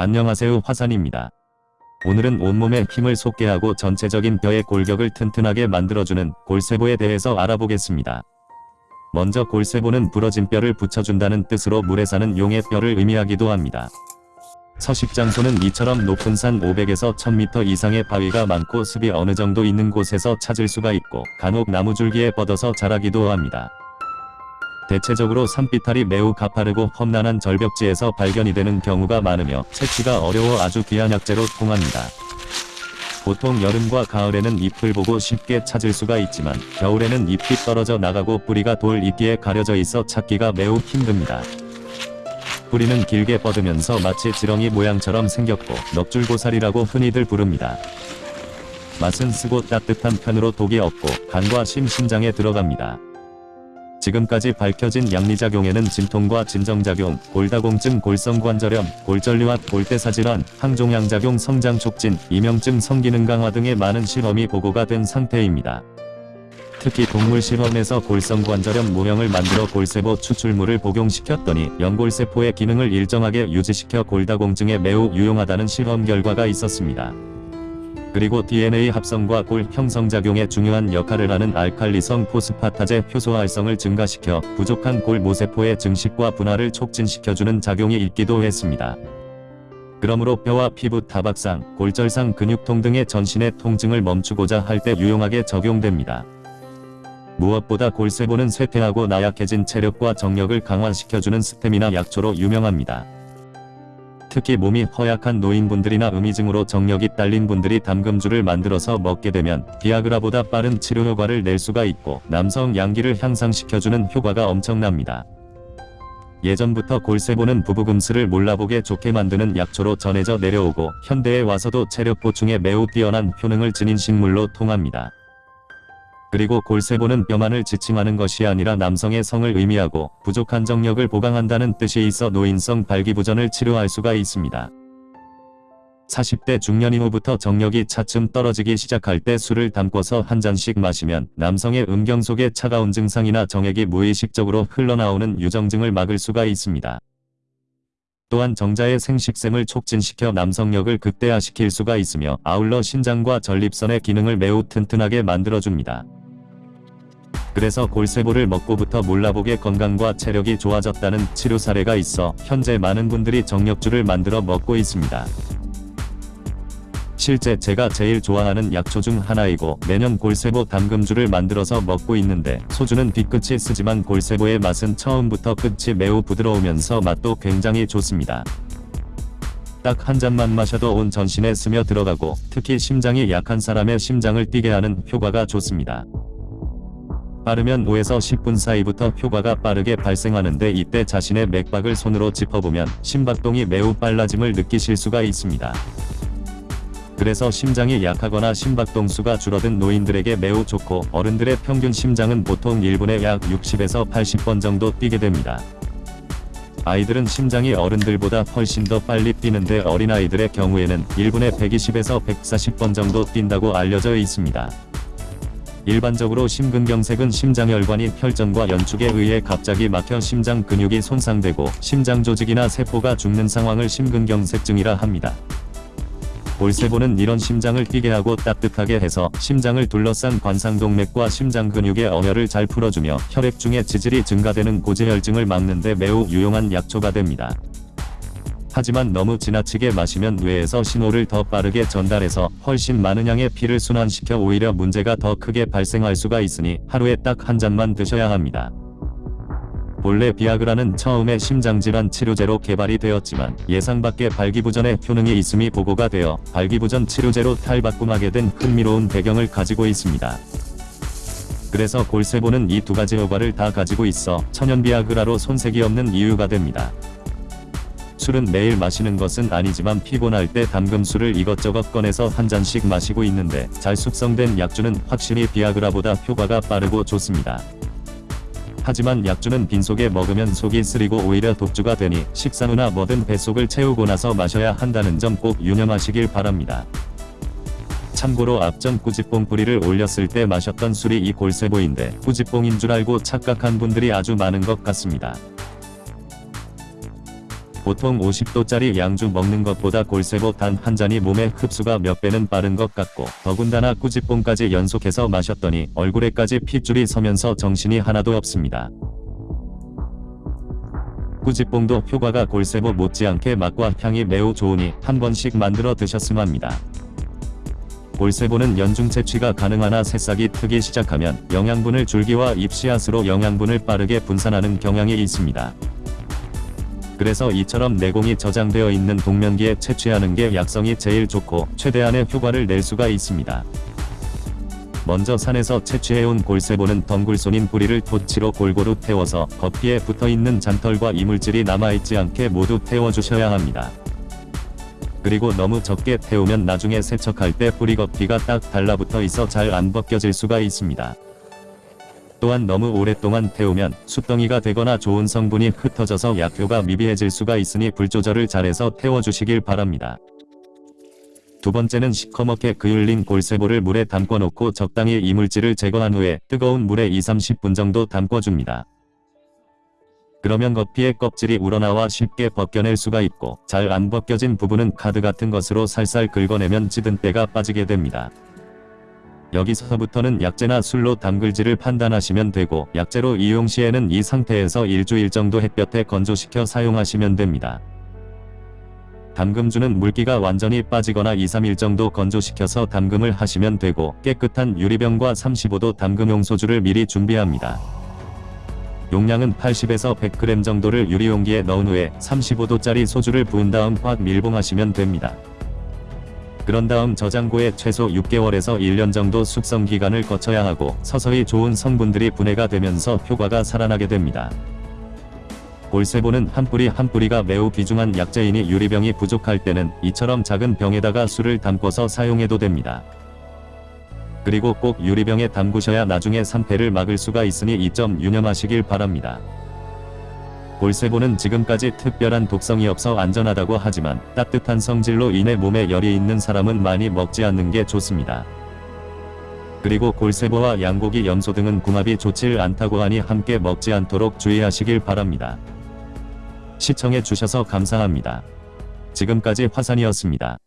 안녕하세요 화산입니다. 오늘은 온몸에 힘을 솟게 하고 전체적인 뼈의 골격을 튼튼하게 만들어주는 골세보에 대해서 알아보겠습니다. 먼저 골세보는 부러진 뼈를 붙여준다는 뜻으로 물에 사는 용의 뼈를 의미하기도 합니다. 서식 장소는 이처럼 높은 산 500에서 1000m 이상의 바위가 많고 습이 어느 정도 있는 곳에서 찾을 수가 있고 간혹 나무줄기에 뻗어서 자라기도 합니다. 대체적으로 산비탈이 매우 가파르고 험난한 절벽지에서 발견이 되는 경우가 많으며 채취가 어려워 아주 귀한 약재로 통합니다. 보통 여름과 가을에는 잎을 보고 쉽게 찾을 수가 있지만 겨울에는 잎이 떨어져 나가고 뿌리가 돌 잎기에 가려져 있어 찾기가 매우 힘듭니다. 뿌리는 길게 뻗으면서 마치 지렁이 모양처럼 생겼고 넉줄고사리라고 흔히들 부릅니다. 맛은 쓰고 따뜻한 편으로 독이 없고 간과 심, 심장에 들어갑니다. 지금까지 밝혀진 양리작용에는 진통과 진정작용, 골다공증, 골성관절염, 골전류압, 골대사질환, 항종양작용, 성장촉진, 이명증, 성기능 강화 등의 많은 실험이 보고가 된 상태입니다. 특히 동물 실험에서 골성관절염 모형을 만들어 골세포 추출물을 복용시켰더니 연골세포의 기능을 일정하게 유지시켜 골다공증에 매우 유용하다는 실험 결과가 있었습니다. 그리고 DNA 합성과 골 형성작용에 중요한 역할을 하는 알칼리성 포스파타제 효소 활성을 증가시켜 부족한 골 모세포의 증식과 분할을 촉진시켜주는 작용이 있기도 했습니다. 그러므로 뼈와 피부 타박상, 골절상, 근육통 등의 전신의 통증을 멈추고자 할 때 유용하게 적용됩니다. 무엇보다 골세보는 쇠퇴하고 나약해진 체력과 정력을 강화시켜주는 스태미나 약초로 유명합니다. 특히 몸이 허약한 노인분들이나 음이증으로 정력이 딸린 분들이 담금주를 만들어서 먹게 되면 비아그라보다 빠른 치료 효과를 낼 수가 있고 남성 양기를 향상시켜주는 효과가 엄청납니다. 예전부터 골세보는 부부금슬을 몰라보게 좋게 만드는 약초로 전해져 내려오고 현대에 와서도 체력 보충에 매우 뛰어난 효능을 지닌 식물로 통합니다. 그리고 골세보는 뼈만을 지칭하는 것이 아니라 남성의 성을 의미하고 부족한 정력을 보강한다는 뜻이 있어 노인성 발기부전을 치료할 수가 있습니다. 40대 중년 이후부터 정력이 차츰 떨어지기 시작할 때 술을 담궈서 한 잔씩 마시면 남성의 음경 속의 차가운 증상이나 정액이 무의식적으로 흘러나오는 유정증을 막을 수가 있습니다. 또한 정자의 생식샘을 촉진시켜 남성력을 극대화시킬 수가 있으며 아울러 신장과 전립선의 기능을 매우 튼튼하게 만들어줍니다. 그래서 골세보를 먹고부터 몰라보게 건강과 체력이 좋아졌다는 치료 사례가 있어 현재 많은 분들이 정력주를 만들어 먹고 있습니다. 실제 제가 제일 좋아하는 약초 중 하나이고 매년 골세보 담금주를 만들어서 먹고 있는데 소주는 뒤끝이 쓰지만 골세보의 맛은 처음부터 끝이 매우 부드러우면서 맛도 굉장히 좋습니다. 딱 한 잔만 마셔도 온 전신에 스며 들어가고 특히 심장이 약한 사람의 심장을 뛰게 하는 효과가 좋습니다. 빠르면 5에서 10분 사이부터 효과가 빠르게 발생하는데 이때 자신의 맥박을 손으로 짚어보면 심박동이 매우 빨라짐을 느끼실 수가 있습니다. 그래서 심장이 약하거나 심박동수가 줄어든 노인들에게 매우 좋고 어른들의 평균 심장은 보통 1분에 약 60에서 80번 정도 뛰게 됩니다. 아이들은 심장이 어른들보다 훨씬 더 빨리 뛰는데 어린아이들의 경우에는 1분에 120에서 140번 정도 뛴다고 알려져 있습니다. 일반적으로 심근경색은 심장혈관이 혈전과 연축에 의해 갑자기 막혀 심장 근육이 손상되고 심장 조직이나 세포가 죽는 상황을 심근경색증이라 합니다. 볼세보는 이런 심장을 뛰게 하고 따뜻하게 해서 심장을 둘러싼 관상동맥과 심장 근육의 어혈을 잘 풀어주며 혈액 중의 지질이 증가되는 고지혈증을 막는 데 매우 유용한 약초가 됩니다. 하지만 너무 지나치게 마시면 뇌에서 신호를 더 빠르게 전달해서 훨씬 많은 양의 피를 순환시켜 오히려 문제가 더 크게 발생할 수가 있으니 하루에 딱 한 잔만 드셔야 합니다. 본래 비아그라는 처음에 심장질환 치료제로 개발이 되었지만 예상 밖의 발기부전에 효능이 있음이 보고가 되어 발기부전 치료제로 탈바꿈하게 된 흥미로운 배경을 가지고 있습니다. 그래서 골세보는 이 두 가지 효과를 다 가지고 있어 천연 비아그라로 손색이 없는 이유가 됩니다. 술은 매일 마시는 것은 아니지만 피곤할 때 담금술을 이것저것 꺼내서 한 잔씩 마시고 있는데 잘 숙성된 약주는 확실히 비아그라보다 효과가 빠르고 좋습니다. 하지만 약주는 빈속에 먹으면 속이 쓰리고 오히려 독주가 되니 식사 후나 뭐든 뱃속을 채우고 나서 마셔야 한다는 점 꼭 유념하시길 바랍니다. 참고로 앞전 꾸지뽕 뿌리를 올렸을 때 마셨던 술이 이 골세보인데 꾸지뽕인 줄 알고 착각한 분들이 아주 많은 것 같습니다. 보통 50도짜리 양주 먹는 것보다 골세보 단 한 잔이 몸에 흡수가 몇 배는 빠른 것 같고 더군다나 꾸지뽕까지 연속해서 마셨더니 얼굴에까지 핏줄이 서면서 정신이 하나도 없습니다. 꾸지뽕도 효과가 골세보 못지않게 맛과 향이 매우 좋으니 한 번씩 만들어 드셨으면 합니다. 골세보는 연중 채취가 가능하나 새싹이 트기 시작하면 영양분을 줄기와 잎씨앗으로 영양분을 빠르게 분산하는 경향이 있습니다. 그래서 이처럼 내공이 저장되어 있는 동면기에 채취하는 게 약성이 제일 좋고 최대한의 효과를 낼 수가 있습니다. 먼저 산에서 채취해온 골세보는 덩굴손인 뿌리를 토치로 골고루 태워서 겉피에 붙어있는 잔털과 이물질이 남아있지 않게 모두 태워주셔야 합니다. 그리고 너무 적게 태우면 나중에 세척할 때 뿌리 겉피가 딱 달라붙어 있어 잘 안 벗겨질 수가 있습니다. 또한 너무 오랫동안 태우면 숯덩이가 되거나 좋은 성분이 흩어져서 약효가 미비해질 수가 있으니 불 조절을 잘해서 태워주시길 바랍니다. 두 번째는 시커멓게 그을린 골세보를 물에 담궈 놓고 적당히 이물질을 제거한 후에 뜨거운 물에 2-30분 정도 담궈줍니다. 그러면 겉피의 껍질이 우러나와 쉽게 벗겨낼 수가 있고 잘 안 벗겨진 부분은 카드 같은 것으로 살살 긁어내면 찌든 때가 빠지게 됩니다. 여기서부터는 약재나 술로 담글지를 판단하시면 되고 약재로 이용 시에는 이 상태에서 일주일 정도 햇볕에 건조시켜 사용하시면 됩니다. 담금주는 물기가 완전히 빠지거나 2-3일 정도 건조시켜서 담금을 하시면 되고 깨끗한 유리병과 35도 담금용 소주를 미리 준비합니다. 용량은 80에서 100g 정도를 유리용기에 넣은 후에 35도짜리 소주를 부은 다음 확 밀봉하시면 됩니다. 그런 다음 저장고에 최소 6개월에서 1년 정도 숙성 기간을 거쳐야 하고 서서히 좋은 성분들이 분해가 되면서 효과가 살아나게 됩니다. 골세보는 한 뿌리 한 뿌리가 매우 귀중한 약재이니 유리병이 부족할 때는 이처럼 작은 병에다가 술을 담궈서 사용해도 됩니다. 그리고 꼭 유리병에 담그셔야 나중에 산패를 막을 수가 있으니 이 점 유념하시길 바랍니다. 골세보는 지금까지 특별한 독성이 없어 안전하다고 하지만 따뜻한 성질로 인해 몸에 열이 있는 사람은 많이 먹지 않는 게 좋습니다. 그리고 골세보와 양고기 염소 등은 궁합이 좋질 않다고 하니 함께 먹지 않도록 주의하시길 바랍니다. 시청해 주셔서 감사합니다. 지금까지 화산이었습니다.